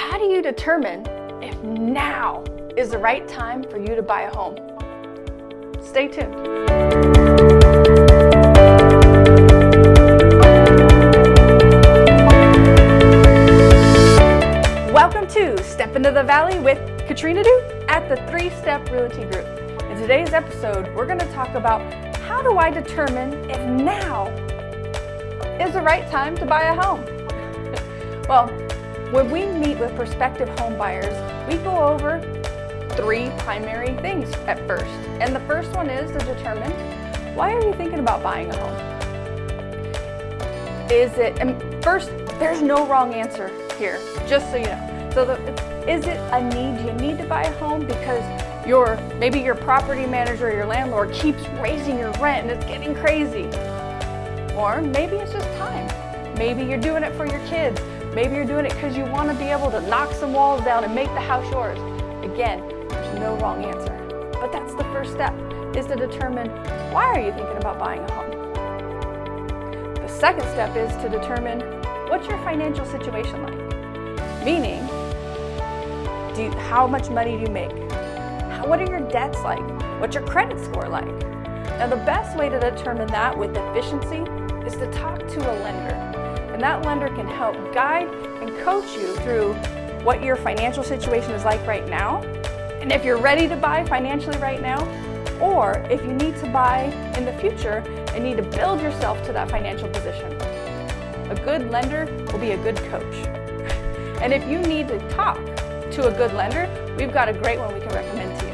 How do you determine if now is the right time for you to buy a home? Stay tuned. Welcome to Step Into the Valley with Katrina Du at the Three Step Realty Group. In today's episode, we're going to talk about how do I determine if now is the right time to buy a home? well, when we meet with prospective home buyers, we go over three primary things at first. And the first one is to determine why are you thinking about buying a home? Is it, and first, there's no wrong answer here, just so you know. So the, is it a need? You need to buy a home because your maybe your property manager or your landlord keeps raising your rent and it's getting crazy. Or maybe it's just time. Maybe you're doing it for your kids. Maybe you're doing it because you want to be able to knock some walls down and make the house yours. Again, there's no wrong answer. But that's the first step, is to determine why are you thinking about buying a home? The second step is to determine what's your financial situation like? Meaning, do you, how much money do you make? How, what are your debts like? What's your credit score like? Now the best way to determine that with efficiency is to talk to a lender. And that lender can help guide and coach you through what your financial situation is like right now. And if you're ready to buy financially right now, or if you need to buy in the future and need to build yourself to that financial position. A good lender will be a good coach. And if you need to talk to a good lender, we've got a great one we can recommend to you.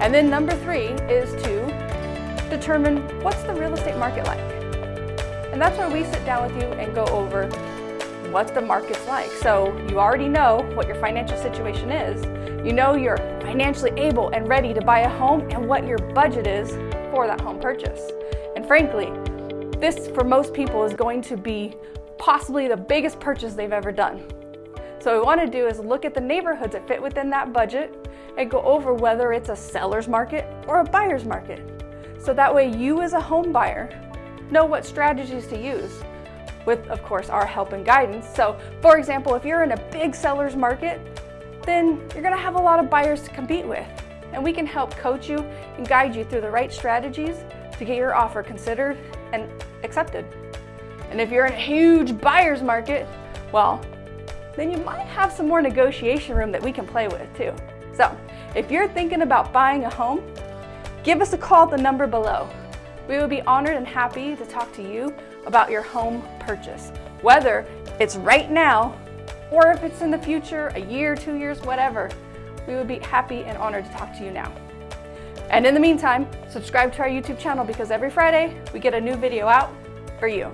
And then number three is to determine what's the real estate market like. And that's where we sit down with you and go over what the market's like. So you already know what your financial situation is. You know you're financially able and ready to buy a home and what your budget is for that home purchase. And frankly, this for most people is going to be possibly the biggest purchase they've ever done. So what we want to do is look at the neighborhoods that fit within that budget and go over whether it's a seller's market or a buyer's market. So that way you as a home buyer know what strategies to use with, of course, our help and guidance. So for example, if you're in a big seller's market, then you're gonna have a lot of buyers to compete with. And we can help coach you and guide you through the right strategies to get your offer considered and accepted. And if you're in a huge buyer's market, well, then you might have some more negotiation room that we can play with too. So if you're thinking about buying a home, give us a call at the number below. We would be honored and happy to talk to you about your home purchase, whether it's right now or if it's in the future, a year, two years, whatever. We would be happy and honored to talk to you now. And in the meantime, subscribe to our YouTube channel because every Friday we get a new video out for you.